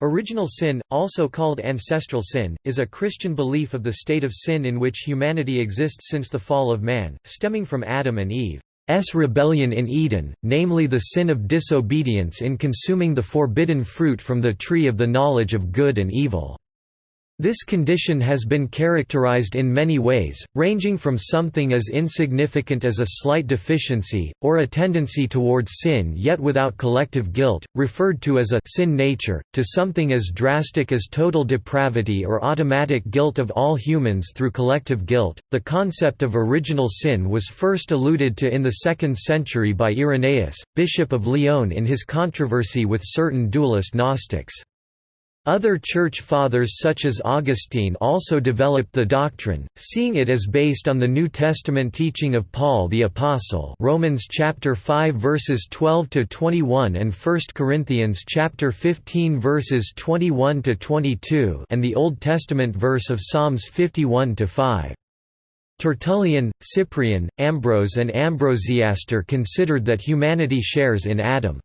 Original sin, also called ancestral sin, is a Christian belief of the state of sin in which humanity exists since the fall of man, stemming from Adam and Eve's rebellion in Eden, namely the sin of disobedience in consuming the forbidden fruit from the tree of the knowledge of good and evil. This condition has been characterized in many ways, ranging from something as insignificant as a slight deficiency, or a tendency towards sin yet without collective guilt, referred to as a sin nature, to something as drastic as total depravity or automatic guilt of all humans through collective guilt. The concept of original sin was first alluded to in the 2nd century by Irenaeus, Bishop of Lyon in his controversy with certain dualist Gnostics. Other Church Fathers such as Augustine also developed the doctrine, seeing it as based on the New Testament teaching of Paul the Apostle Romans chapter 5 verses 12 to 21 and 1 Corinthians chapter 15 verses 21 to 22 and the Old Testament verse of Psalms 51 to 5. Tertullian, Cyprian, Ambrose and Ambrosiaster considered that humanity shares in Adam's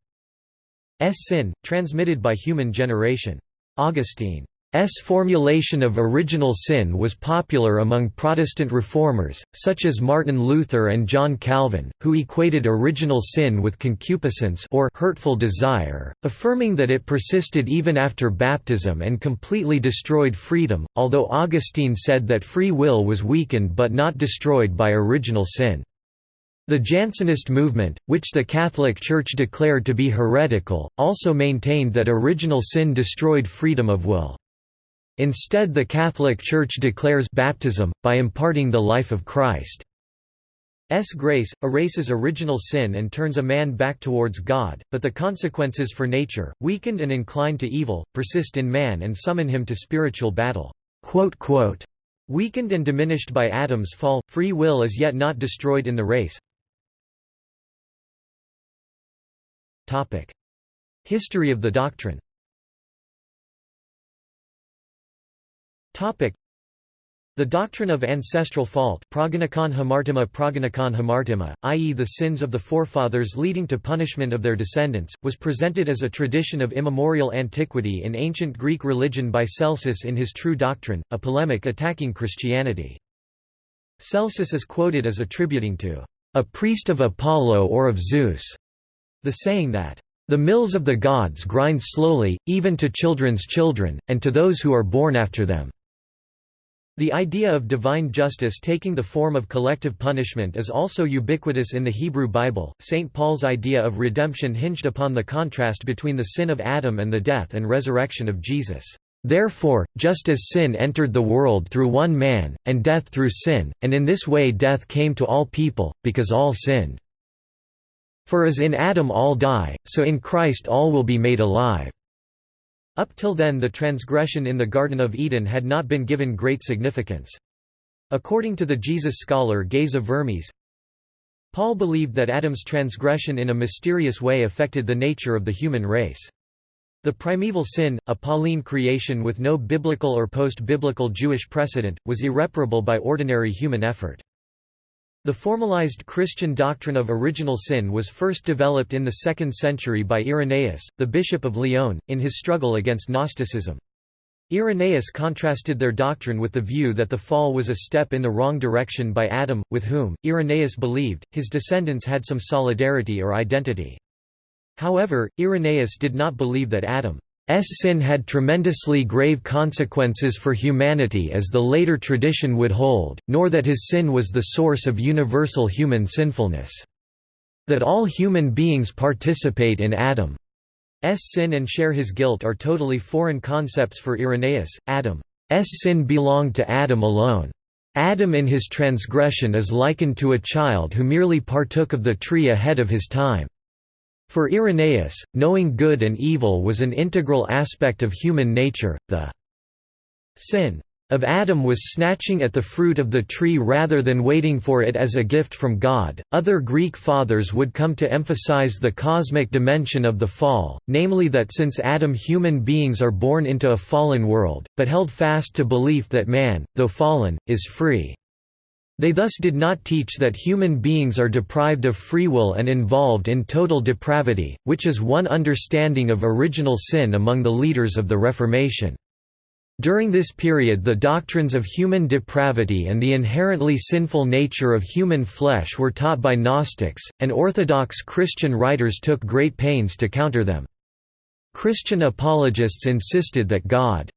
sin, transmitted by human generation. Augustine's formulation of original sin was popular among Protestant reformers, such as Martin Luther and John Calvin, who equated original sin with concupiscence or hurtful desire, affirming that it persisted even after baptism and completely destroyed freedom, although Augustine said that free will was weakened but not destroyed by original sin. The Jansenist movement, which the Catholic Church declared to be heretical, also maintained that original sin destroyed freedom of will. Instead the Catholic Church declares baptism, by imparting the life of Christ. S grace, erases original sin and turns a man back towards God, but the consequences for nature, weakened and inclined to evil, persist in man and summon him to spiritual battle. Weakened and diminished by Adam's fall, free will is yet not destroyed in the race. History of the doctrine the doctrine of ancestral fault progynokon hamartima progynokon hamartima, i.e. the sins of the forefathers leading to punishment of their descendants, was presented as a tradition of immemorial antiquity in ancient Greek religion by Celsus in his True Doctrine, a polemic attacking Christianity. Celsus is quoted as attributing to a priest of Apollo or of Zeus the saying that, "...the mills of the gods grind slowly, even to children's children, and to those who are born after them." The idea of divine justice taking the form of collective punishment is also ubiquitous in the Hebrew Bible. St. Paul's idea of redemption hinged upon the contrast between the sin of Adam and the death and resurrection of Jesus. Therefore, just as sin entered the world through one man, and death through sin, and in this way death came to all people, because all sinned. For as in Adam all die, so in Christ all will be made alive." Up till then the transgression in the Garden of Eden had not been given great significance. According to the Jesus scholar Geza Vermes, Paul believed that Adam's transgression in a mysterious way affected the nature of the human race. The primeval sin, a Pauline creation with no biblical or post-biblical Jewish precedent, was irreparable by ordinary human effort. The formalized Christian doctrine of original sin was first developed in the 2nd century by Irenaeus, the bishop of Lyon, in his struggle against Gnosticism. Irenaeus contrasted their doctrine with the view that the fall was a step in the wrong direction by Adam, with whom, Irenaeus believed, his descendants had some solidarity or identity. However, Irenaeus did not believe that Adam sin had tremendously grave consequences for humanity as the later tradition would hold, nor that his sin was the source of universal human sinfulness. That all human beings participate in Adam's sin and share his guilt are totally foreign concepts for Irenaeus. Adam's sin belonged to Adam alone. Adam in his transgression is likened to a child who merely partook of the tree ahead of his time. For Irenaeus, knowing good and evil was an integral aspect of human nature, the sin of Adam was snatching at the fruit of the tree rather than waiting for it as a gift from God. Other Greek fathers would come to emphasize the cosmic dimension of the fall, namely that since Adam human beings are born into a fallen world, but held fast to belief that man, though fallen, is free. They thus did not teach that human beings are deprived of free will and involved in total depravity, which is one understanding of original sin among the leaders of the Reformation. During this period the doctrines of human depravity and the inherently sinful nature of human flesh were taught by Gnostics, and Orthodox Christian writers took great pains to counter them. Christian apologists insisted that God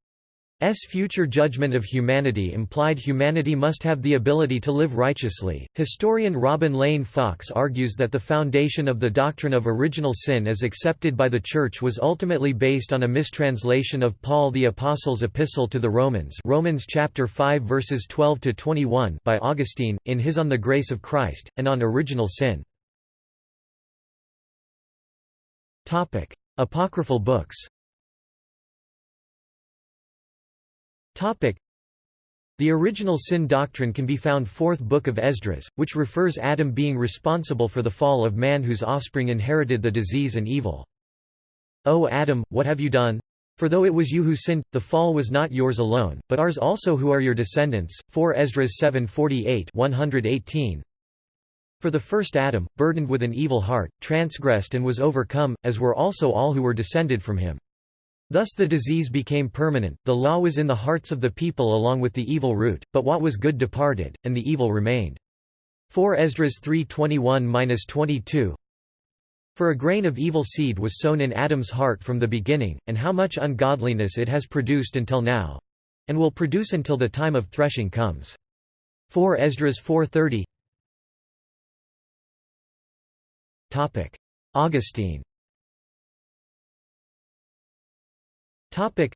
S future judgment of humanity implied humanity must have the ability to live righteously. Historian Robin Lane Fox argues that the foundation of the doctrine of original sin as accepted by the Church was ultimately based on a mistranslation of Paul the Apostle's epistle to the Romans, Romans chapter 5 verses 12 to 21, by Augustine in his On the Grace of Christ and on original sin. Topic: Apocryphal books. The original sin doctrine can be found fourth book of Esdras, which refers Adam being responsible for the fall of man whose offspring inherited the disease and evil. O Adam, what have you done? For though it was you who sinned, the fall was not yours alone, but ours also who are your descendants. 4 Esdras 7:48 118. For the first Adam, burdened with an evil heart, transgressed and was overcome, as were also all who were descended from him. Thus the disease became permanent, the law was in the hearts of the people along with the evil root, but what was good departed, and the evil remained. 4 Esdras 3:21-22 For a grain of evil seed was sown in Adam's heart from the beginning, and how much ungodliness it has produced until now and will produce until the time of threshing comes. 4 Esdras 4:30 Topic: Augustine Topic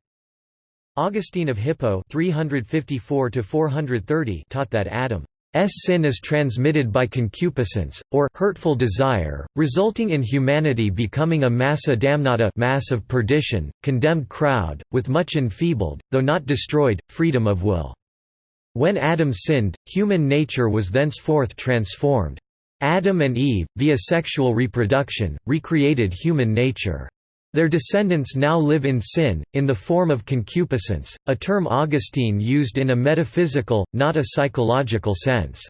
Augustine of Hippo 354 430 taught that Adam's sin is transmitted by concupiscence, or hurtful desire, resulting in humanity becoming a massa damnata mass of perdition, condemned crowd, with much enfeebled, though not destroyed, freedom of will. When Adam sinned, human nature was thenceforth transformed. Adam and Eve, via sexual reproduction, recreated human nature. Their descendants now live in sin, in the form of concupiscence, a term Augustine used in a metaphysical, not a psychological sense.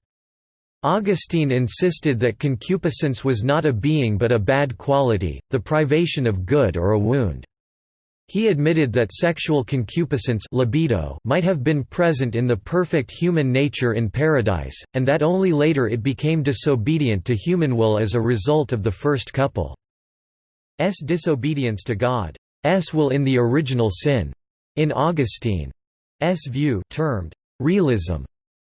Augustine insisted that concupiscence was not a being but a bad quality, the privation of good or a wound. He admitted that sexual concupiscence libido might have been present in the perfect human nature in paradise, and that only later it became disobedient to human will as a result of the first couple. S disobedience to God. S will in the original sin. In Augustine's view termed realism,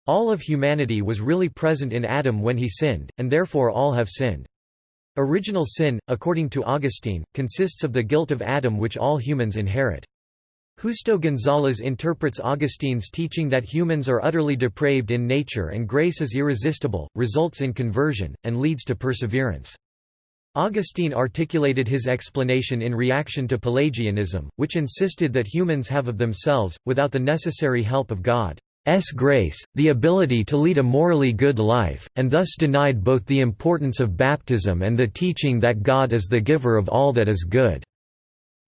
all of humanity was really present in Adam when he sinned, and therefore all have sinned. Original sin, according to Augustine, consists of the guilt of Adam which all humans inherit. Justo González interprets Augustine's teaching that humans are utterly depraved in nature and grace is irresistible, results in conversion, and leads to perseverance. Augustine articulated his explanation in reaction to Pelagianism, which insisted that humans have of themselves, without the necessary help of God's grace, the ability to lead a morally good life, and thus denied both the importance of baptism and the teaching that God is the giver of all that is good.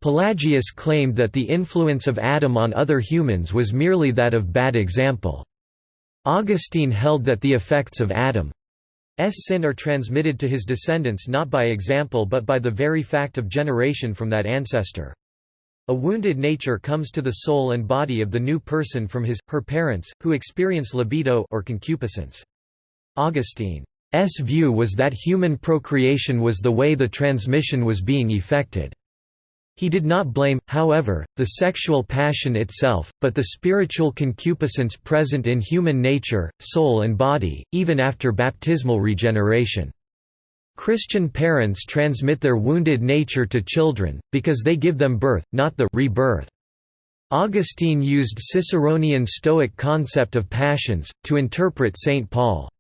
Pelagius claimed that the influence of Adam on other humans was merely that of bad example. Augustine held that the effects of Adam sin are transmitted to his descendants not by example but by the very fact of generation from that ancestor. A wounded nature comes to the soul and body of the new person from his, her parents, who experience libido or concupiscence. Augustine's view was that human procreation was the way the transmission was being effected. He did not blame, however, the sexual passion itself, but the spiritual concupiscence present in human nature, soul and body, even after baptismal regeneration. Christian parents transmit their wounded nature to children, because they give them birth, not the rebirth. Augustine used Ciceronian Stoic concept of passions, to interpret St. Paul's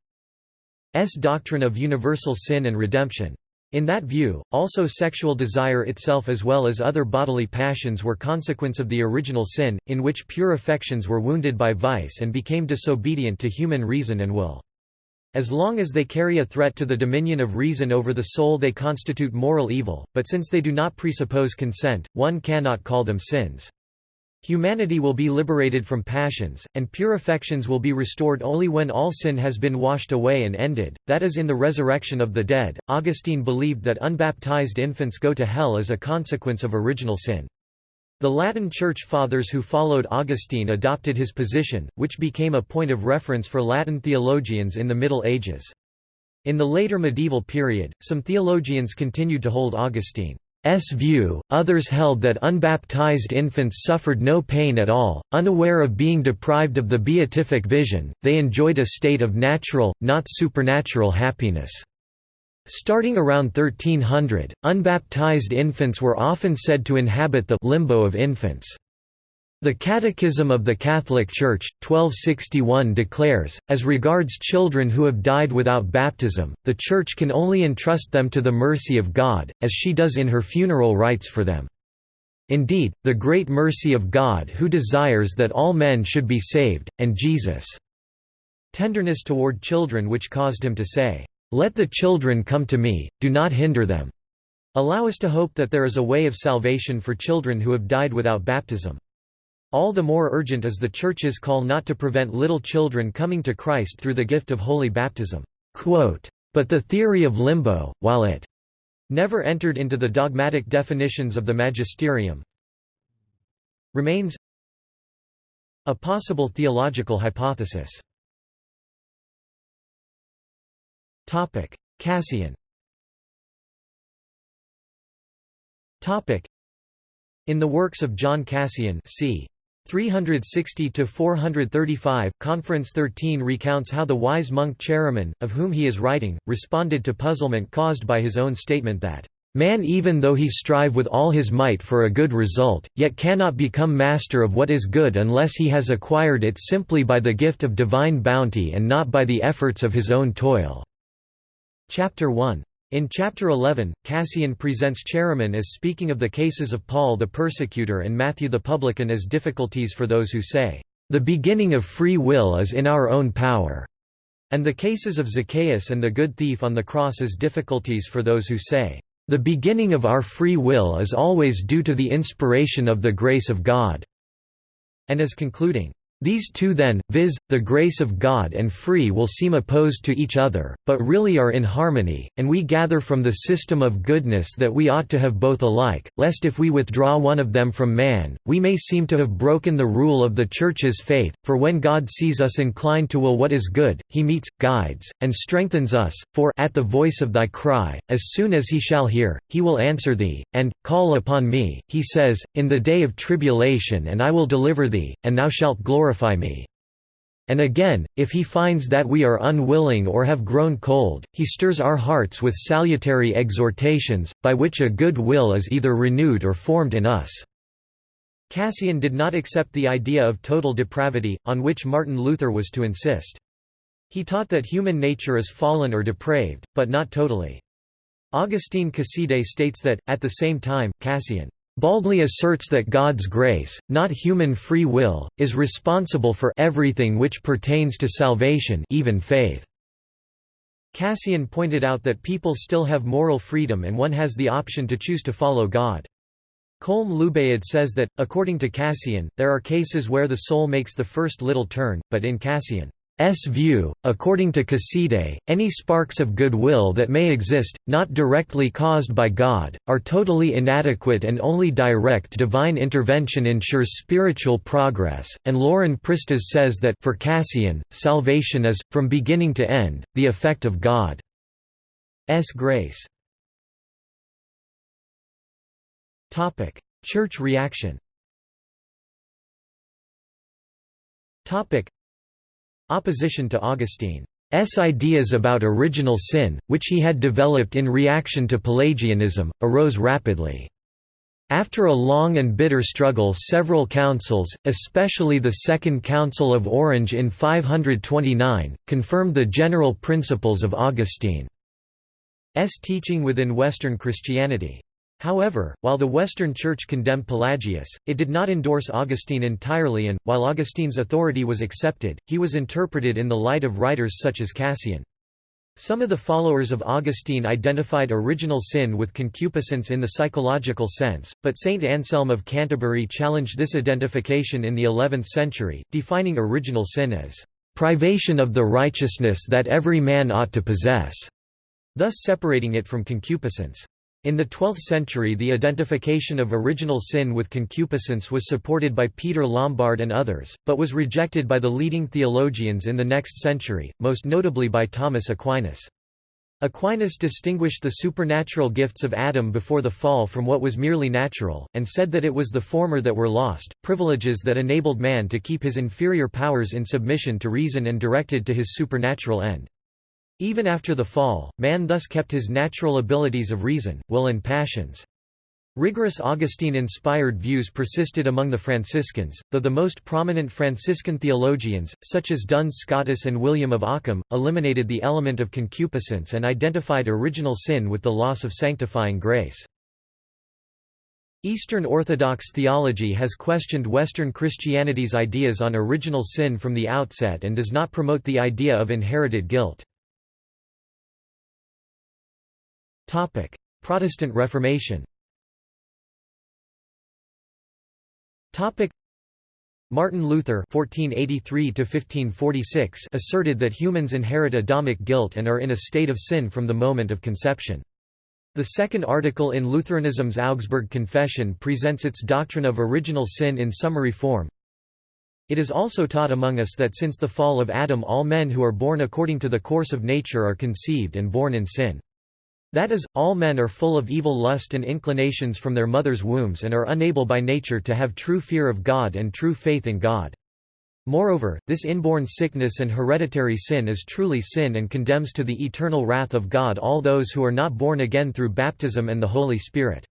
doctrine of universal sin and redemption. In that view, also sexual desire itself as well as other bodily passions were consequence of the original sin, in which pure affections were wounded by vice and became disobedient to human reason and will. As long as they carry a threat to the dominion of reason over the soul they constitute moral evil, but since they do not presuppose consent, one cannot call them sins. Humanity will be liberated from passions, and pure affections will be restored only when all sin has been washed away and ended, that is in the resurrection of the dead. Augustine believed that unbaptized infants go to hell as a consequence of original sin. The Latin Church Fathers who followed Augustine adopted his position, which became a point of reference for Latin theologians in the Middle Ages. In the later medieval period, some theologians continued to hold Augustine. S view, others held that unbaptized infants suffered no pain at all, unaware of being deprived of the beatific vision, they enjoyed a state of natural, not supernatural happiness. Starting around 1300, unbaptized infants were often said to inhabit the limbo of infants. The Catechism of the Catholic Church, 1261 declares, as regards children who have died without baptism, the Church can only entrust them to the mercy of God, as she does in her funeral rites for them. Indeed, the great mercy of God who desires that all men should be saved, and Jesus' tenderness toward children which caused him to say, "'Let the children come to me, do not hinder them' allow us to hope that there is a way of salvation for children who have died without baptism. All the more urgent is the Church's call not to prevent little children coming to Christ through the gift of holy baptism. But the theory of limbo, while it never entered into the dogmatic definitions of the magisterium, remains a possible theological hypothesis. Cassian In the works of John Cassian c. 360 to 435 Conference 13 recounts how the wise monk Chaeremon, of whom he is writing, responded to puzzlement caused by his own statement that Man even though he strive with all his might for a good result, yet cannot become master of what is good unless he has acquired it simply by the gift of divine bounty and not by the efforts of his own toil." Chapter 1 in Chapter 11, Cassian presents Chaeremon as speaking of the cases of Paul the persecutor and Matthew the publican as difficulties for those who say, "...the beginning of free will is in our own power", and the cases of Zacchaeus and the good thief on the cross as difficulties for those who say, "...the beginning of our free will is always due to the inspiration of the grace of God", and as concluding, these two then, viz., the grace of God and free will seem opposed to each other, but really are in harmony, and we gather from the system of goodness that we ought to have both alike, lest if we withdraw one of them from man, we may seem to have broken the rule of the Church's faith, for when God sees us inclined to will what is good, he meets, guides, and strengthens us, for at the voice of thy cry, as soon as he shall hear, he will answer thee, and, call upon me, he says, in the day of tribulation and I will deliver thee, and thou shalt glorify me. And again, if he finds that we are unwilling or have grown cold, he stirs our hearts with salutary exhortations, by which a good will is either renewed or formed in us." Cassian did not accept the idea of total depravity, on which Martin Luther was to insist. He taught that human nature is fallen or depraved, but not totally. Augustine Casiday states that, at the same time, Cassian baldly asserts that God's grace, not human free will, is responsible for everything which pertains to salvation even faith. Cassian pointed out that people still have moral freedom and one has the option to choose to follow God. Colm Luibhéid says that, according to Cassian, there are cases where the soul makes the first little turn, but in Cassian S view, according to Casiday, any sparks of goodwill that may exist, not directly caused by God, are totally inadequate and only direct divine intervention ensures spiritual progress, and Lauren Pristas says that for Cassian, salvation is, from beginning to end, the effect of God's grace. Church reaction Opposition to Augustine's ideas about original sin, which he had developed in reaction to Pelagianism, arose rapidly. After a long and bitter struggle several councils, especially the Second Council of Orange in 529, confirmed the general principles of Augustine's teaching within Western Christianity. However, while the Western Church condemned Pelagius, it did not endorse Augustine entirely and, while Augustine's authority was accepted, he was interpreted in the light of writers such as Cassian. Some of the followers of Augustine identified original sin with concupiscence in the psychological sense, but Saint Anselm of Canterbury challenged this identification in the 11th century, defining original sin as privation of the righteousness that every man ought to possess, thus separating it from concupiscence. In the 12th century the identification of original sin with concupiscence was supported by Peter Lombard and others, but was rejected by the leading theologians in the next century, most notably by Thomas Aquinas. Aquinas distinguished the supernatural gifts of Adam before the fall from what was merely natural, and said that it was the former that were lost, privileges that enabled man to keep his inferior powers in submission to reason and directed to his supernatural end. Even after the fall, man thus kept his natural abilities of reason, will and passions. Rigorous Augustine-inspired views persisted among the Franciscans, though the most prominent Franciscan theologians, such as Duns Scotus and William of Ockham, eliminated the element of concupiscence and identified original sin with the loss of sanctifying grace. Eastern Orthodox theology has questioned Western Christianity's ideas on original sin from the outset and does not promote the idea of inherited guilt. Topic: Protestant Reformation. Topic: Martin Luther (1483–1546) asserted that humans inherit Adamic guilt and are in a state of sin from the moment of conception. The second article in Lutheranism's Augsburg Confession presents its doctrine of original sin in summary form. It is also taught among us that since the fall of Adam all men who are born according to the course of nature are conceived and born in sin. That is, all men are full of evil lust and inclinations from their mother's wombs and are unable by nature to have true fear of God and true faith in God. Moreover, this inborn sickness and hereditary sin is truly sin and condemns to the eternal wrath of God all those who are not born again through baptism and the Holy Spirit.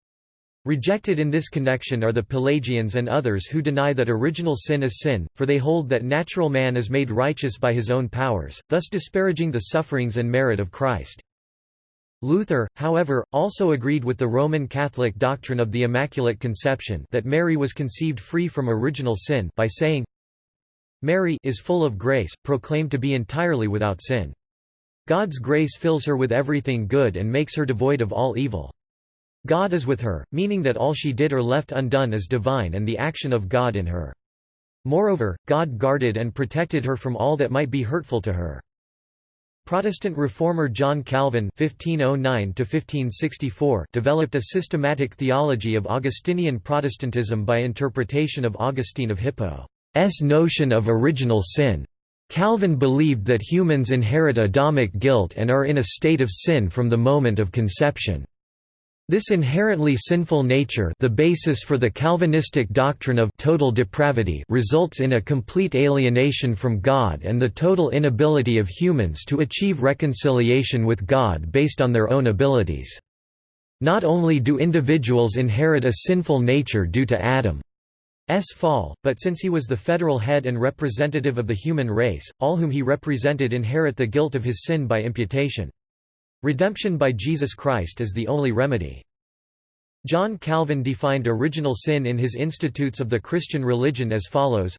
Rejected in this connection are the Pelagians and others who deny that original sin is sin, for they hold that natural man is made righteous by his own powers, thus disparaging the sufferings and merit of Christ. Luther, however, also agreed with the Roman Catholic doctrine of the Immaculate Conception that Mary was conceived free from original sin by saying, Mary is full of grace, proclaimed to be entirely without sin. God's grace fills her with everything good and makes her devoid of all evil. God is with her, meaning that all she did or left undone is divine and the action of God in her. Moreover, God guarded and protected her from all that might be hurtful to her. Protestant reformer John Calvin (1509–1564) developed a systematic theology of Augustinian Protestantism by interpretation of Augustine of Hippo's notion of original sin. Calvin believed that humans inherit Adamic guilt and are in a state of sin from the moment of conception. This inherently sinful nature the basis for the Calvinistic doctrine of total depravity results in a complete alienation from God and the total inability of humans to achieve reconciliation with God based on their own abilities. Not only do individuals inherit a sinful nature due to Adam's fall, but since he was the federal head and representative of the human race, all whom he represented inherit the guilt of his sin by imputation. Redemption by Jesus Christ is the only remedy. John Calvin defined original sin in his Institutes of the Christian Religion as follows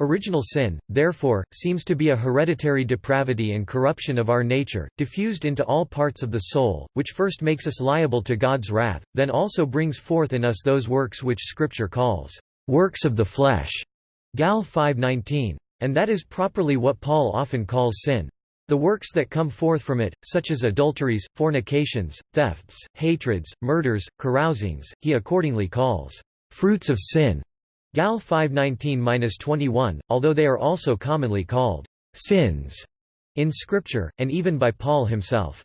Original sin, therefore, seems to be a hereditary depravity and corruption of our nature, diffused into all parts of the soul, which first makes us liable to God's wrath, then also brings forth in us those works which Scripture calls, "...works of the flesh." Gal 5.19. And that is properly what Paul often calls sin. The works that come forth from it, such as adulteries, fornications, thefts, hatreds, murders, carousings, he accordingly calls fruits of sin. Gal 519-21, although they are also commonly called sins in Scripture, and even by Paul himself.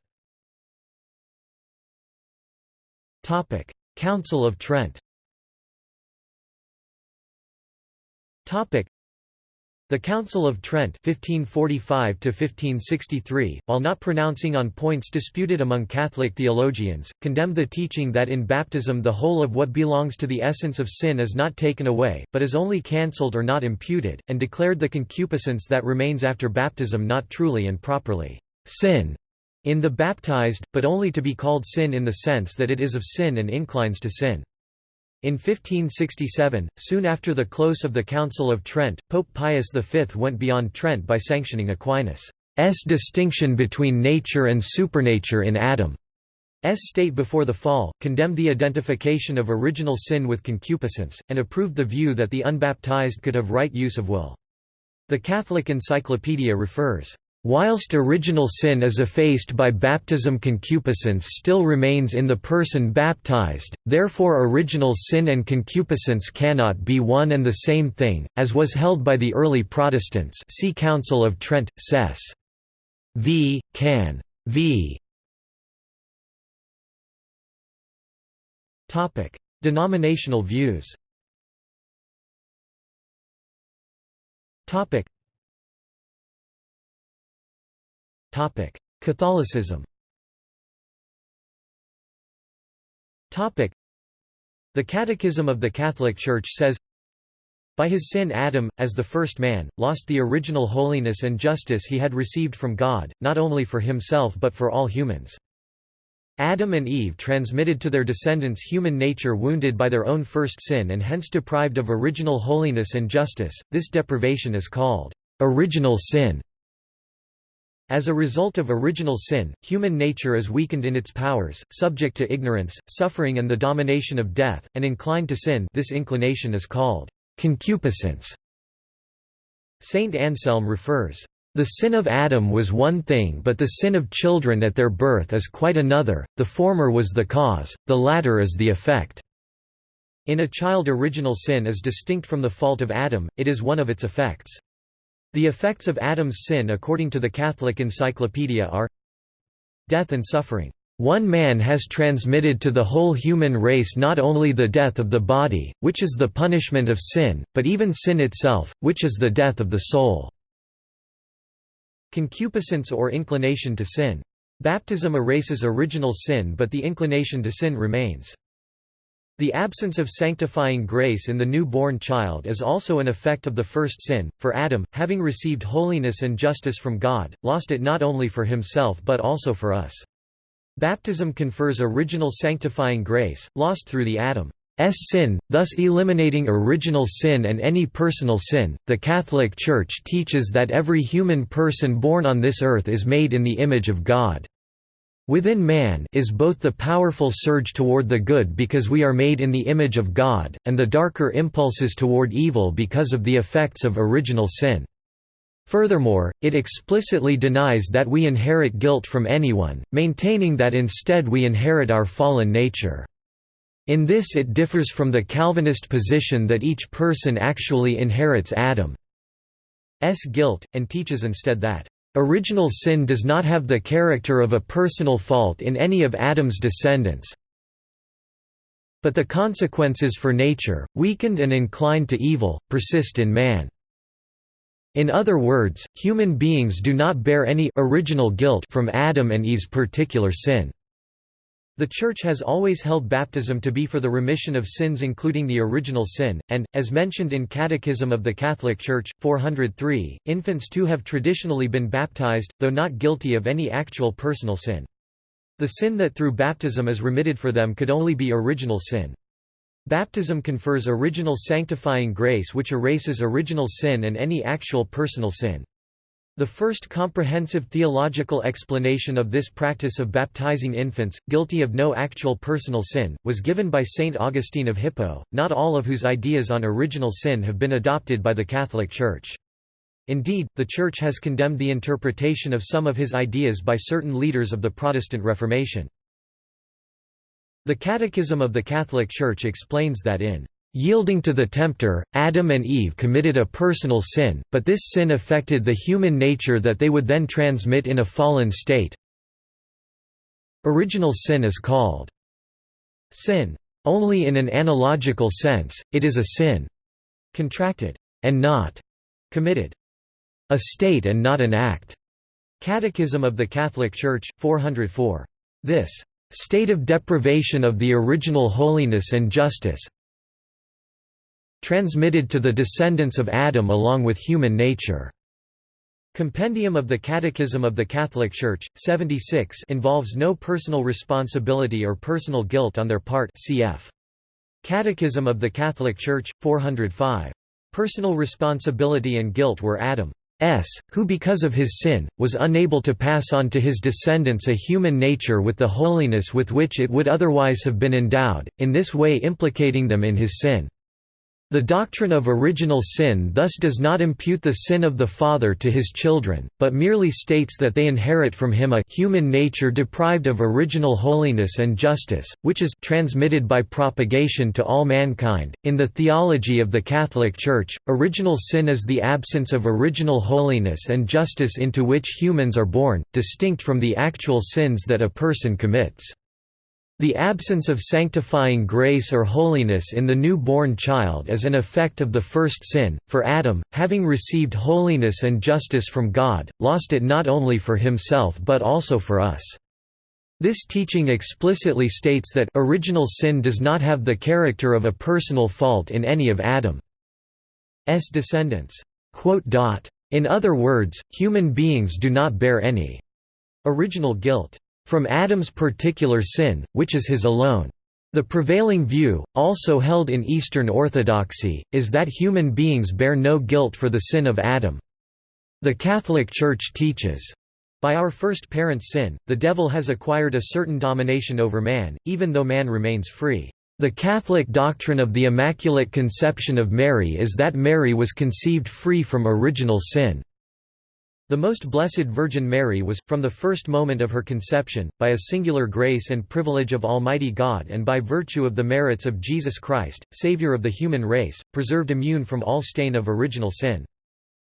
Council of Trent the Council of Trent 1545 while not pronouncing on points disputed among Catholic theologians, condemned the teaching that in baptism the whole of what belongs to the essence of sin is not taken away, but is only cancelled or not imputed, and declared the concupiscence that remains after baptism not truly and properly sin in the baptized, but only to be called sin in the sense that it is of sin and inclines to sin. In 1567, soon after the close of the Council of Trent, Pope Pius V went beyond Trent by sanctioning Aquinas' distinction between nature and supernature in Adam's state before the fall, condemned the identification of original sin with concupiscence, and approved the view that the unbaptized could have right use of will. The Catholic Encyclopedia refers, Whilst original sin is effaced by baptism concupiscence still remains in the person baptized, therefore original sin and concupiscence cannot be one and the same thing, as was held by the early Protestants see Council of Trent, Sess. v. Can. v. Denominational views Catholicism The Catechism of the Catholic Church says, By his sin Adam, as the first man, lost the original holiness and justice he had received from God, not only for himself but for all humans. Adam and Eve transmitted to their descendants human nature wounded by their own first sin and hence deprived of original holiness and justice, this deprivation is called original sin. As a result of original sin, human nature is weakened in its powers, subject to ignorance, suffering and the domination of death, and inclined to sin this inclination is called concupiscence. Saint Anselm refers, "...the sin of Adam was one thing but the sin of children at their birth is quite another, the former was the cause, the latter is the effect." In a child original sin is distinct from the fault of Adam, it is one of its effects. The effects of Adam's sin according to the Catholic Encyclopedia are Death and suffering. One man has transmitted to the whole human race not only the death of the body, which is the punishment of sin, but even sin itself, which is the death of the soul. Concupiscence or inclination to sin. Baptism erases original sin but the inclination to sin remains. The absence of sanctifying grace in the new-born child is also an effect of the first sin, for Adam, having received holiness and justice from God, lost it not only for himself but also for us. Baptism confers original sanctifying grace, lost through the Adam's sin, thus eliminating original sin and any personal sin. The Catholic Church teaches that every human person born on this earth is made in the image of God. Within man is both the powerful surge toward the good because we are made in the image of God, and the darker impulses toward evil because of the effects of original sin. Furthermore, it explicitly denies that we inherit guilt from anyone, maintaining that instead we inherit our fallen nature. In this it differs from the Calvinist position that each person actually inherits Adam's guilt, and teaches instead that Original sin does not have the character of a personal fault in any of Adam's descendants, but the consequences for nature, weakened and inclined to evil, persist in man. In other words, human beings do not bear any original guilt from Adam and Eve's particular sin. The Church has always held baptism to be for the remission of sins including the original sin, and, as mentioned in Catechism of the Catholic Church, 403, infants too have traditionally been baptized, though not guilty of any actual personal sin. The sin that through baptism is remitted for them could only be original sin. Baptism confers original sanctifying grace which erases original sin and any actual personal sin. The first comprehensive theological explanation of this practice of baptizing infants, guilty of no actual personal sin, was given by Saint Augustine of Hippo, not all of whose ideas on original sin have been adopted by the Catholic Church. Indeed, the Church has condemned the interpretation of some of his ideas by certain leaders of the Protestant Reformation. The Catechism of the Catholic Church explains that in Yielding to the tempter, Adam and Eve committed a personal sin, but this sin affected the human nature that they would then transmit in a fallen state. Original sin is called sin. Only in an analogical sense, it is a sin contracted, and not committed. A state and not an act. Catechism of the Catholic Church, 404. This state of deprivation of the original holiness and justice transmitted to the descendants of Adam along with human nature. Compendium of the Catechism of the Catholic Church, 76 involves no personal responsibility or personal guilt on their part cf. Catechism of the Catholic Church, 405. Personal responsibility and guilt were Adam's who because of his sin, was unable to pass on to his descendants a human nature with the holiness with which it would otherwise have been endowed, in this way implicating them in his sin. The doctrine of original sin thus does not impute the sin of the father to his children, but merely states that they inherit from him a human nature deprived of original holiness and justice, which is transmitted by propagation to all mankind. In the theology of the Catholic Church, original sin is the absence of original holiness and justice into which humans are born, distinct from the actual sins that a person commits. The absence of sanctifying grace or holiness in the new-born child is an effect of the first sin, for Adam, having received holiness and justice from God, lost it not only for himself but also for us. This teaching explicitly states that original sin does not have the character of a personal fault in any of Adam's descendants. In other words, human beings do not bear any original guilt from Adam's particular sin, which is his alone. The prevailing view, also held in Eastern Orthodoxy, is that human beings bear no guilt for the sin of Adam. The Catholic Church teaches, by our first parent's sin, the devil has acquired a certain domination over man, even though man remains free. The Catholic doctrine of the Immaculate Conception of Mary is that Mary was conceived free from original sin. The Most Blessed Virgin Mary was, from the first moment of her conception, by a singular grace and privilege of Almighty God and by virtue of the merits of Jesus Christ, Saviour of the human race, preserved immune from all stain of original sin.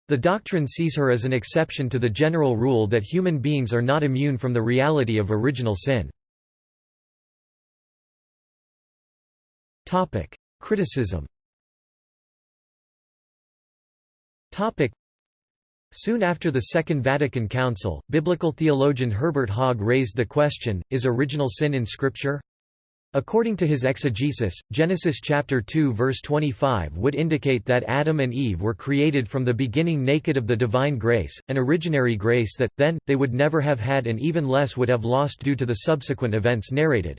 The doctrine sees her as an exception to the general rule that human beings are not immune from the reality of original sin. Criticism Soon after the Second Vatican Council, biblical theologian Herbert Haag raised the question, is original sin in Scripture? According to his exegesis, Genesis chapter 2 verse 25 would indicate that Adam and Eve were created from the beginning naked of the divine grace, an originary grace that, then, they would never have had and even less would have lost due to the subsequent events narrated.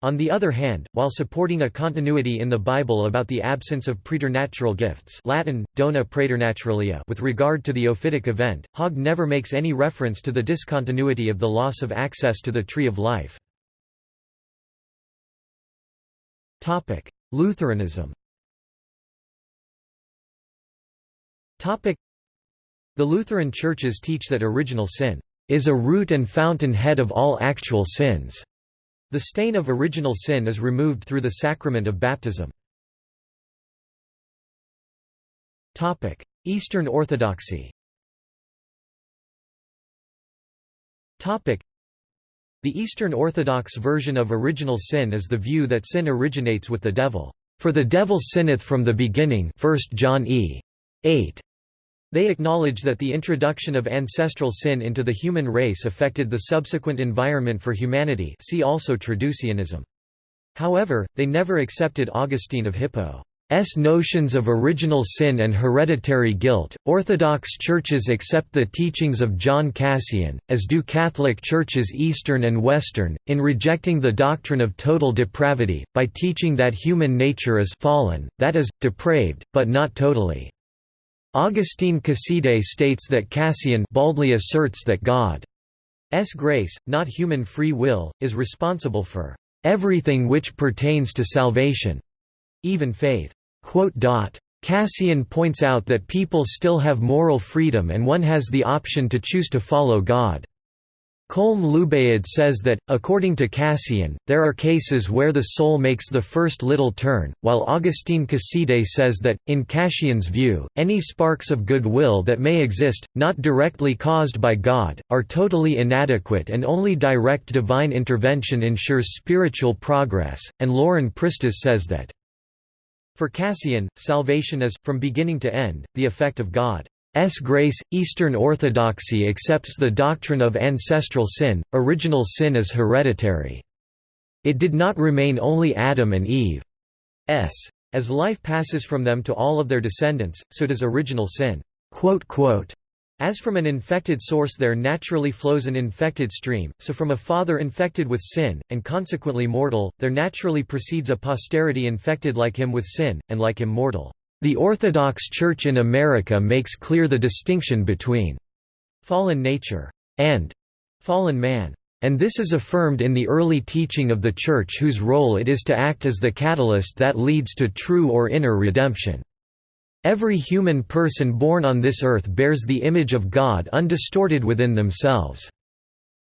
On the other hand, while supporting a continuity in the Bible about the absence of preternatural gifts Latin, dona praeternaturalia with regard to the ophitic event, Haag never makes any reference to the discontinuity of the loss of access to the tree of life. Lutheranism The Lutheran churches teach that original sin is a root and fountain head of all actual sins. The stain of original sin is removed through the sacrament of baptism. Eastern Orthodoxy The Eastern Orthodox version of original sin is the view that sin originates with the devil. For the devil sinneth from the beginning 1 John e. 8. They acknowledge that the introduction of ancestral sin into the human race affected the subsequent environment for humanity see also Traducianism. However, they never accepted Augustine of Hippo's notions of original sin and hereditary guilt. Orthodox churches accept the teachings of John Cassian, as do Catholic churches Eastern and Western, in rejecting the doctrine of total depravity, by teaching that human nature is fallen, that is, depraved, but not totally. Augustine Casiday states that Cassian baldly asserts that God's grace, not human free will, is responsible for everything which pertains to salvation, even faith. Cassian points out that people still have moral freedom and one has the option to choose to follow God. Colm Luibhéid says that, according to Cassian, there are cases where the soul makes the first little turn, while Augustine Casiday says that, in Cassian's view, any sparks of goodwill that may exist, not directly caused by God, are totally inadequate and only direct divine intervention ensures spiritual progress, and Lauren Pristas says that, for Cassian, salvation is, from beginning to end, the effect of God. S. grace, Eastern Orthodoxy accepts the doctrine of ancestral sin, original sin is hereditary. It did not remain only Adam and Eve. S. As life passes from them to all of their descendants, so does original sin. As from an infected source there naturally flows an infected stream, so from a father infected with sin, and consequently mortal, there naturally proceeds a posterity infected like him with sin, and like him mortal. The Orthodox Church in America makes clear the distinction between fallen nature and fallen man. And this is affirmed in the early teaching of the Church whose role it is to act as the catalyst that leads to true or inner redemption. Every human person born on this earth bears the image of God undistorted within themselves.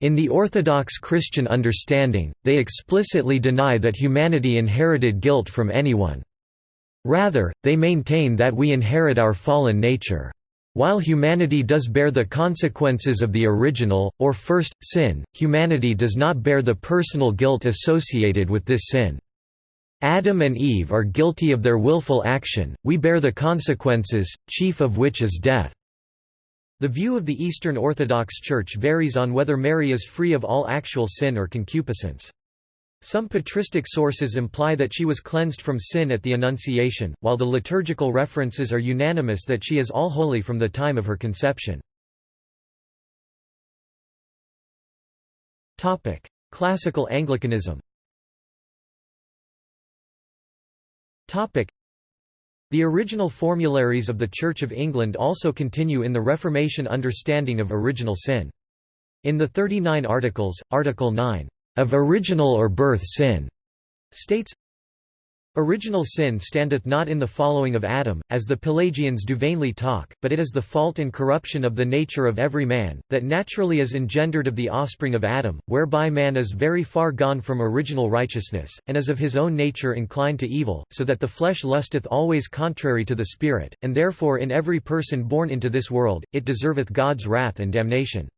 In the Orthodox Christian understanding, they explicitly deny that humanity inherited guilt from anyone. Rather, they maintain that we inherit our fallen nature. While humanity does bear the consequences of the original, or first, sin, humanity does not bear the personal guilt associated with this sin. Adam and Eve are guilty of their willful action, we bear the consequences, chief of which is death. The view of the Eastern Orthodox Church varies on whether Mary is free of all actual sin or concupiscence. Some patristic sources imply that she was cleansed from sin at the Annunciation, while the liturgical references are unanimous that she is all holy from the time of her conception. Classical Anglicanism The original formularies of the Church of England also continue in the Reformation understanding of original sin. In the 39 Articles, Article 9, of original or birth sin, states, Original sin standeth not in the following of Adam, as the Pelagians do vainly talk, but it is the fault and corruption of the nature of every man, that naturally is engendered of the offspring of Adam, whereby man is very far gone from original righteousness, and is of his own nature inclined to evil, so that the flesh lusteth always contrary to the Spirit, and therefore in every person born into this world, it deserveth God's wrath and damnation.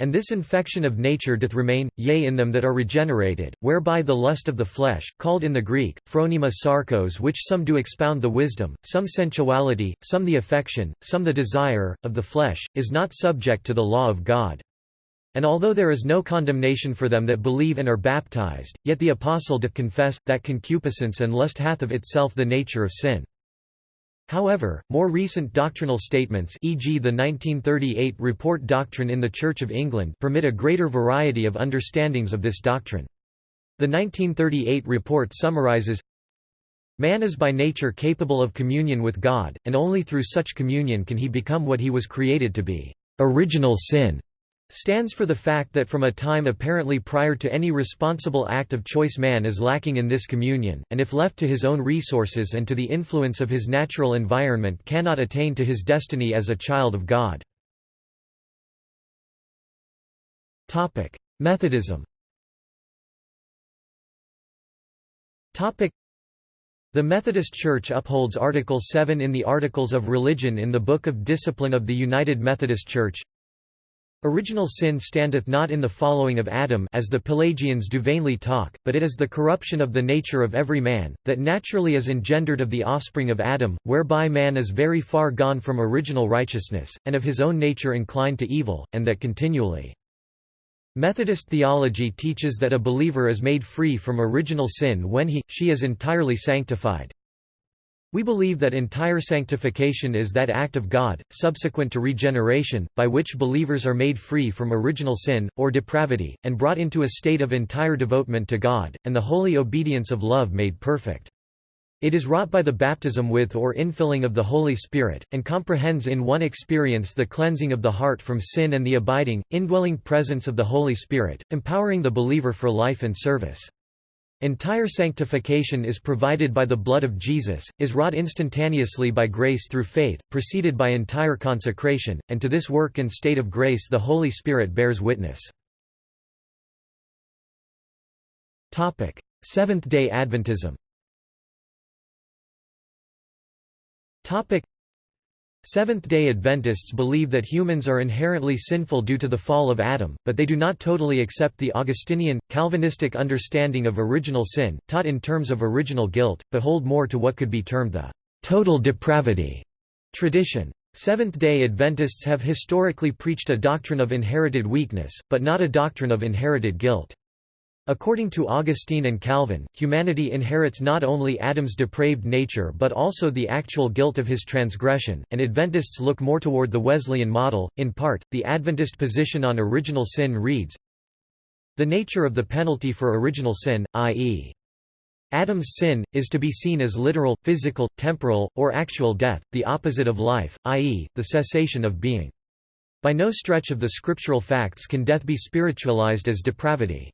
And this infection of nature doth remain, yea in them that are regenerated, whereby the lust of the flesh, called in the Greek, phronema sarkos which some do expound the wisdom, some sensuality, some the affection, some the desire, of the flesh, is not subject to the law of God. And although there is no condemnation for them that believe and are baptized, yet the Apostle doth confess, that concupiscence and lust hath of itself the nature of sin. However, more recent doctrinal statements e.g. the 1938 Report Doctrine in the Church of England permit a greater variety of understandings of this doctrine. The 1938 report summarizes, Man is by nature capable of communion with God, and only through such communion can he become what he was created to be. Original sin stands for the fact that from a time apparently prior to any responsible act of choice man is lacking in this communion, and if left to his own resources and to the influence of his natural environment cannot attain to his destiny as a child of God. Methodism the Methodist Church upholds Article 7 in the Articles of Religion in the Book of Discipline of the United Methodist Church Original sin standeth not in the following of Adam as the Pelagians do vainly talk, but it is the corruption of the nature of every man, that naturally is engendered of the offspring of Adam, whereby man is very far gone from original righteousness, and of his own nature inclined to evil, and that continually. Methodist theology teaches that a believer is made free from original sin when he, she is entirely sanctified, we believe that entire sanctification is that act of God, subsequent to regeneration, by which believers are made free from original sin, or depravity, and brought into a state of entire devotement to God, and the holy obedience of love made perfect. It is wrought by the baptism with or infilling of the Holy Spirit, and comprehends in one experience the cleansing of the heart from sin and the abiding, indwelling presence of the Holy Spirit, empowering the believer for life and service. Entire sanctification is provided by the blood of Jesus, is wrought instantaneously by grace through faith, preceded by entire consecration, and to this work and state of grace the Holy Spirit bears witness. Seventh-day Adventism Seventh-day Adventists believe that humans are inherently sinful due to the fall of Adam, but they do not totally accept the Augustinian, Calvinistic understanding of original sin, taught in terms of original guilt, but hold more to what could be termed the total depravity tradition. Seventh-day Adventists have historically preached a doctrine of inherited weakness, but not a doctrine of inherited guilt. According to Augustine and Calvin, humanity inherits not only Adam's depraved nature but also the actual guilt of his transgression, and Adventists look more toward the Wesleyan model. In part, the Adventist position on original sin reads The nature of the penalty for original sin, i.e., Adam's sin, is to be seen as literal, physical, temporal, or actual death, the opposite of life, i.e., the cessation of being. By no stretch of the scriptural facts can death be spiritualized as depravity.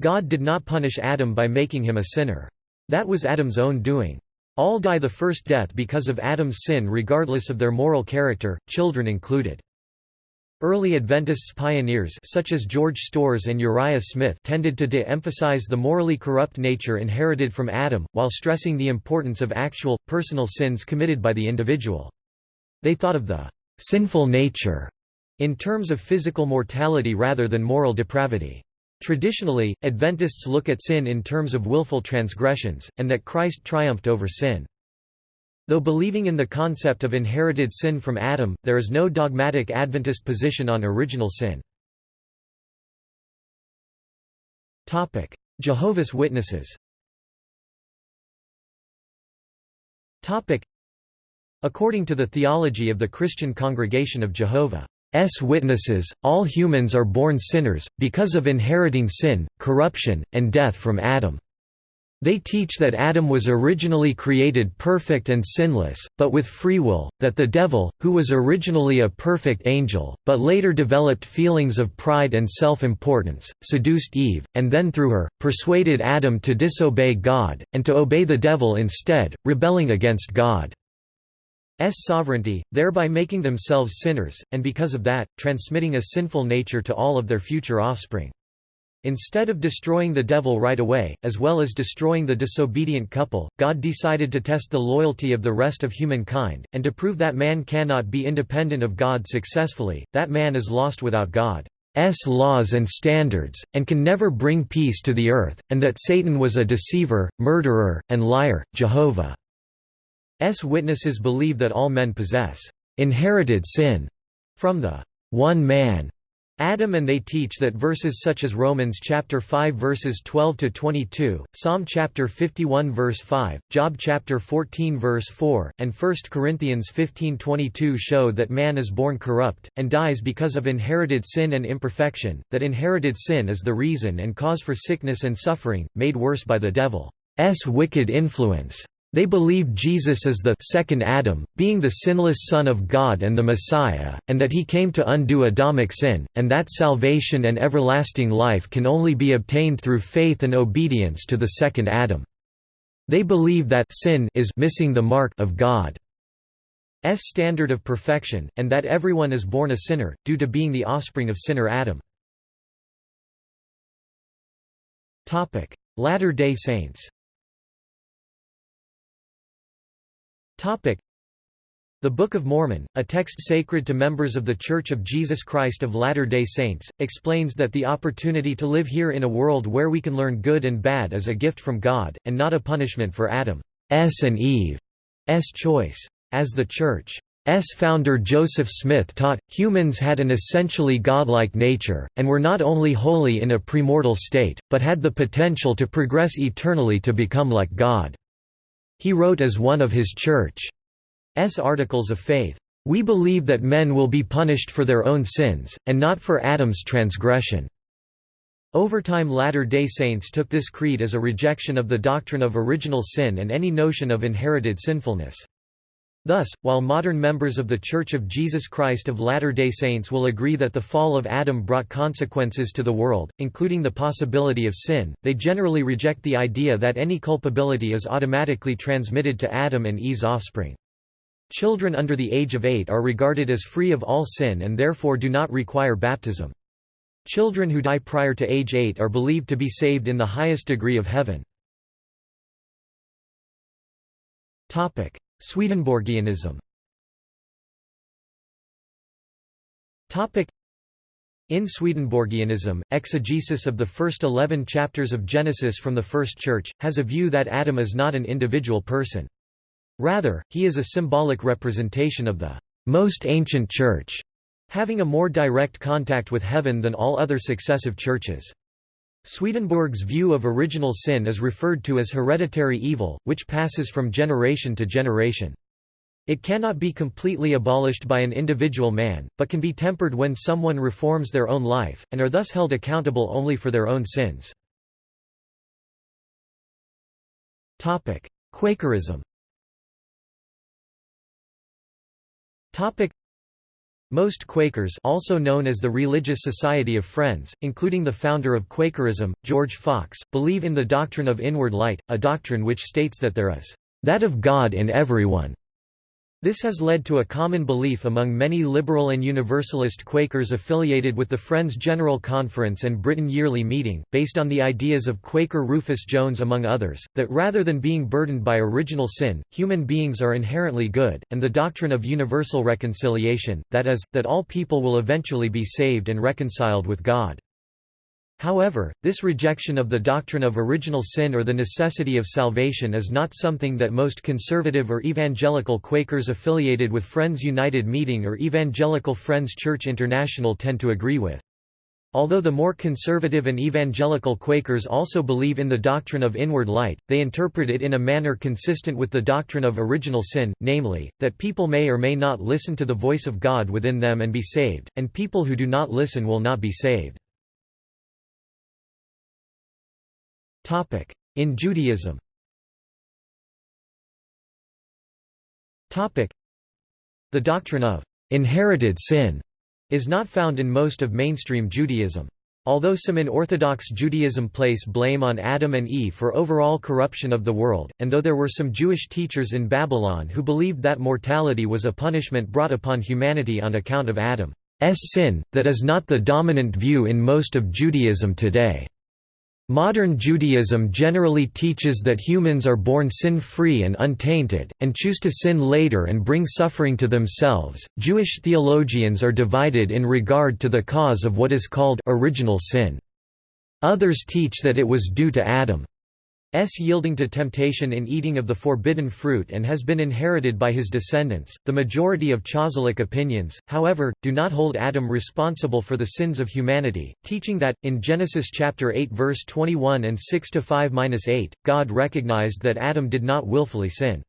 God did not punish Adam by making him a sinner. That was Adam's own doing. All die the first death because of Adam's sin regardless of their moral character, children included. Early Adventists pioneers such as George Storrs and Uriah Smith tended to de-emphasize the morally corrupt nature inherited from Adam, while stressing the importance of actual, personal sins committed by the individual. They thought of the «sinful nature» in terms of physical mortality rather than moral depravity. Traditionally, Adventists look at sin in terms of willful transgressions, and that Christ triumphed over sin. Though believing in the concept of inherited sin from Adam, there is no dogmatic Adventist position on original sin. Jehovah's Witnesses According to the theology of the Christian Congregation of Jehovah's Witnesses, all humans are born sinners, because of inheriting sin, corruption, and death from Adam. They teach that Adam was originally created perfect and sinless, but with free will, that the devil, who was originally a perfect angel, but later developed feelings of pride and self-importance, seduced Eve, and then through her, persuaded Adam to disobey God, and to obey the devil instead, rebelling against God's sovereignty, thereby making themselves sinners, and because of that, transmitting a sinful nature to all of their future offspring. Instead of destroying the devil right away, as well as destroying the disobedient couple, God decided to test the loyalty of the rest of humankind, and to prove that man cannot be independent of God successfully, that man is lost without God's laws and standards, and can never bring peace to the earth, and that Satan was a deceiver, murderer, and liar. Jehovah's Witnesses believe that all men possess inherited sin from the one man Adam and they teach that verses such as Romans chapter 5 verses 12 to 22, Psalm chapter 51 verse 5, Job chapter 14 verse 4, and 1 Corinthians 15:22 show that man is born corrupt and dies because of inherited sin and imperfection, that inherited sin is the reason and cause for sickness and suffering, made worse by the devil's wicked influence. They believe Jesus is the second Adam, being the sinless Son of God and the Messiah, and that he came to undo Adamic sin, and that salvation and everlasting life can only be obtained through faith and obedience to the second Adam. They believe that sin is missing the mark of God's standard of perfection, and that everyone is born a sinner, due to being the offspring of sinner Adam. Latter-day Saints The Book of Mormon, a text sacred to members of The Church of Jesus Christ of Latter-day Saints, explains that the opportunity to live here in a world where we can learn good and bad is a gift from God, and not a punishment for Adam's and Eve's choice. As the Church's founder Joseph Smith taught, humans had an essentially godlike nature, and were not only holy in a premortal state, but had the potential to progress eternally to become like God. He wrote as one of his church's articles of faith, "...we believe that men will be punished for their own sins, and not for Adam's transgression." Over time Latter-day Saints took this creed as a rejection of the doctrine of original sin and any notion of inherited sinfulness. Thus, while modern members of The Church of Jesus Christ of Latter-day Saints will agree that the fall of Adam brought consequences to the world, including the possibility of sin, they generally reject the idea that any culpability is automatically transmitted to Adam and Eve's offspring. Children under the age of eight are regarded as free of all sin and therefore do not require baptism. Children who die prior to age 8 are believed to be saved in the highest degree of heaven. Swedenborgianism in Swedenborgianism, exegesis of the first eleven chapters of Genesis from the First Church, has a view that Adam is not an individual person. Rather, he is a symbolic representation of the most ancient church, having a more direct contact with heaven than all other successive churches. Swedenborg's view of original sin is referred to as hereditary evil, which passes from generation to generation. It cannot be completely abolished by an individual man, but can be tempered when someone reforms their own life, and are thus held accountable only for their own sins. Quakerism most Quakers also known as the Religious Society of Friends, including the founder of Quakerism, George Fox, believe in the doctrine of inward light, a doctrine which states that there is that of God in everyone, this has led to a common belief among many liberal and universalist Quakers affiliated with the Friends General Conference and Britain Yearly Meeting, based on the ideas of Quaker Rufus Jones among others, that rather than being burdened by original sin, human beings are inherently good, and the doctrine of universal reconciliation, that is, that all people will eventually be saved and reconciled with God. However, this rejection of the doctrine of original sin or the necessity of salvation is not something that most conservative or evangelical Quakers affiliated with Friends United Meeting or Evangelical Friends Church International tend to agree with. Although the more conservative and evangelical Quakers also believe in the doctrine of inward light, they interpret it in a manner consistent with the doctrine of original sin, namely, that people may or may not listen to the voice of God within them and be saved, and people who do not listen will not be saved. In Judaism The doctrine of inherited sin is not found in most of mainstream Judaism. Although some in Orthodox Judaism place blame on Adam and Eve for overall corruption of the world, and though there were some Jewish teachers in Babylon who believed that mortality was a punishment brought upon humanity on account of Adam's sin, that is not the dominant view in most of Judaism today. Modern Judaism generally teaches that humans are born sin-free and untainted, and choose to sin later and bring suffering to themselves. Jewish theologians are divided in regard to the cause of what is called original sin. Others teach that it was due to Adam. S yielding to temptation in eating of the forbidden fruit and has been inherited by his descendants. The majority of Chazalic opinions, however, do not hold Adam responsible for the sins of humanity, teaching that, in Genesis chapter 8 verse 21 and 6 to 5-8, God recognized that Adam did not willfully sin.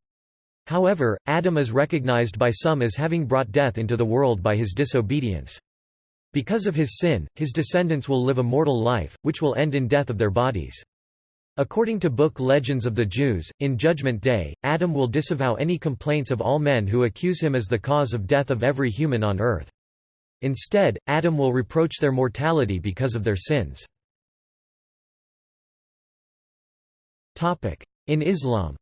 However, Adam is recognized by some as having brought death into the world by his disobedience. Because of his sin, his descendants will live a mortal life, which will end in death of their bodies. According to book Legends of the Jews, in Judgment Day, Adam will disavow any complaints of all men who accuse him as the cause of death of every human on earth. Instead, Adam will reproach their mortality because of their sins. In Islam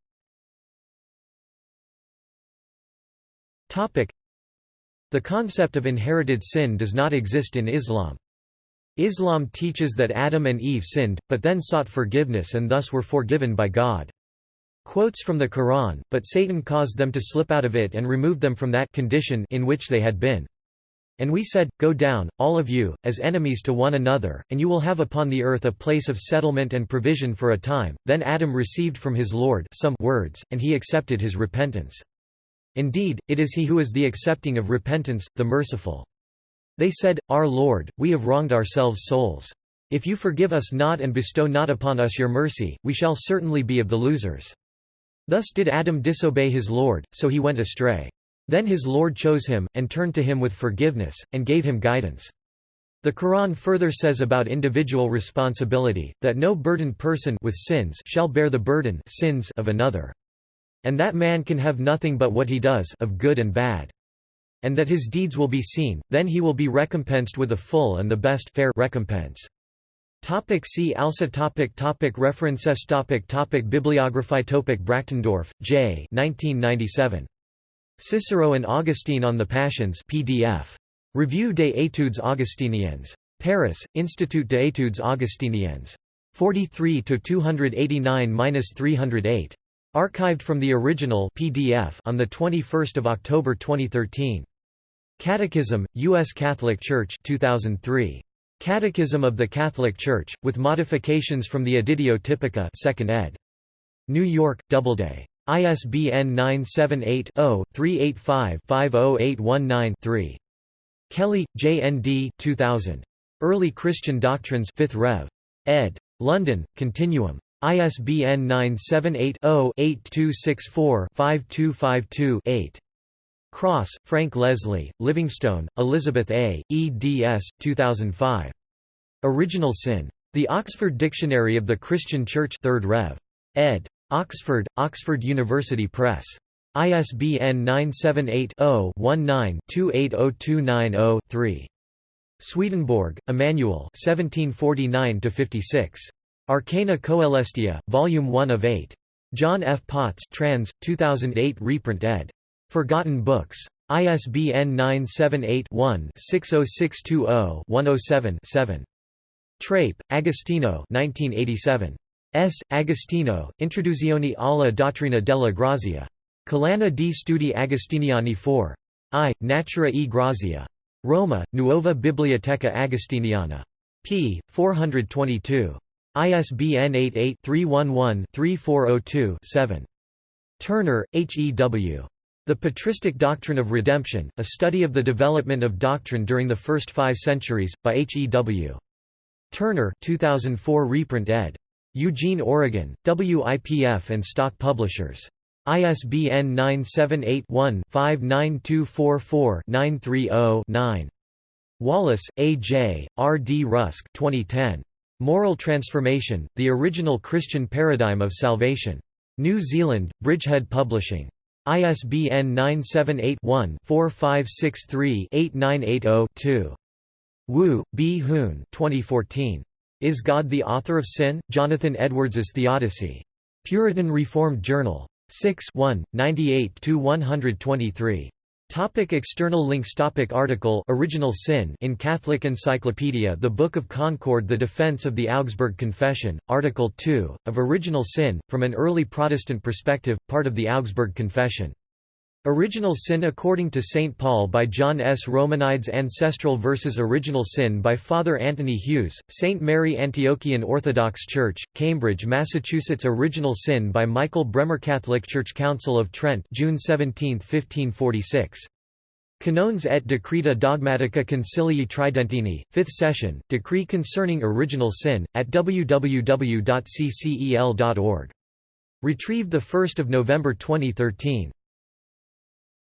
The concept of inherited sin does not exist in Islam. Islam teaches that Adam and Eve sinned, but then sought forgiveness and thus were forgiven by God. Quotes from the Quran, but Satan caused them to slip out of it and removed them from that condition in which they had been. And we said, Go down, all of you, as enemies to one another, and you will have upon the earth a place of settlement and provision for a time. Then Adam received from his Lord some words, and he accepted his repentance. Indeed, it is he who is the accepting of repentance, the merciful. They said, Our Lord, we have wronged ourselves souls. If you forgive us not and bestow not upon us your mercy, we shall certainly be of the losers. Thus did Adam disobey his Lord, so he went astray. Then his Lord chose him, and turned to him with forgiveness, and gave him guidance. The Quran further says about individual responsibility, that no burdened person with sins shall bear the burden sins of another. And that man can have nothing but what he does of good and bad and that his deeds will be seen, then he will be recompensed with a full and the best fair recompense. Topic see also topic topic References topic topic Bibliography topic Brachtendorf, J. 1997. Cicero and Augustine on the Passions PDF. Revue des études augustiniennes. Paris, Institut d'études augustiniennes. 43–289–308. Archived from the original PDF on 21 October 2013. Catechism, U.S. Catholic Church 2003. Catechism of the Catholic Church, with modifications from the Editio Typica 2nd ed. New York, Doubleday. ISBN 978-0-385-50819-3. Kelly, J. N. D. 2000. Early Christian Doctrines 5th Rev. ed. London, Continuum. ISBN 978-0-8264-5252-8. Cross, Frank Leslie, Livingstone, Elizabeth A., eds. 2005. Original Sin. The Oxford Dictionary of the Christian Church 3rd Rev. ed. Oxford, Oxford University Press. ISBN 978-0-19-280290-3. Swedenborg, Emmanuel Arcana Coelestia, Volume 1 of 8. John F. Potts trans, 2008 reprint ed. Forgotten Books. ISBN 978-1-60620-107-7. Trape, Agostino 1987. S. Agostino, Introduzione alla dottrina della grazia. Collana di Studi Agostiniani 4. I. Natura e Grazia. Roma, Nuova Biblioteca Agostiniana. p. 422. ISBN 88-311-3402-7. Turner, H. E. W. The Patristic Doctrine of Redemption, A Study of the Development of Doctrine During the First Five Centuries, by H. E. W. Turner 2004 reprint ed. Eugene, Oregon, WIPF and Stock Publishers. ISBN 978-1-59244-930-9. Wallace, A. J., R. D. Rusk 2010. Moral Transformation, The Original Christian Paradigm of Salvation. New Zealand, Bridgehead Publishing. ISBN 978-1-4563-8980-2. Wu, B. Hoon 2014. Is God the Author of Sin? Jonathan Edwards's Theodicy. Puritan Reformed Journal. 6 1, 98–123. Topic external links Topic Article Original Sin in Catholic Encyclopedia The Book of Concord The Defense of the Augsburg Confession, Article 2, of Original Sin, from an Early Protestant Perspective, part of the Augsburg Confession. Original Sin according to St. Paul by John S. Romanides Ancestral versus Original Sin by Father Anthony Hughes, St. Mary Antiochian Orthodox Church, Cambridge, Massachusetts Original Sin by Michael Bremer Catholic Church Council of Trent June 17, 1546. Canones et Decreta Dogmatica Concilii Tridentini, 5th session, Decree concerning Original Sin, at www.ccel.org. Retrieved 1 November 2013.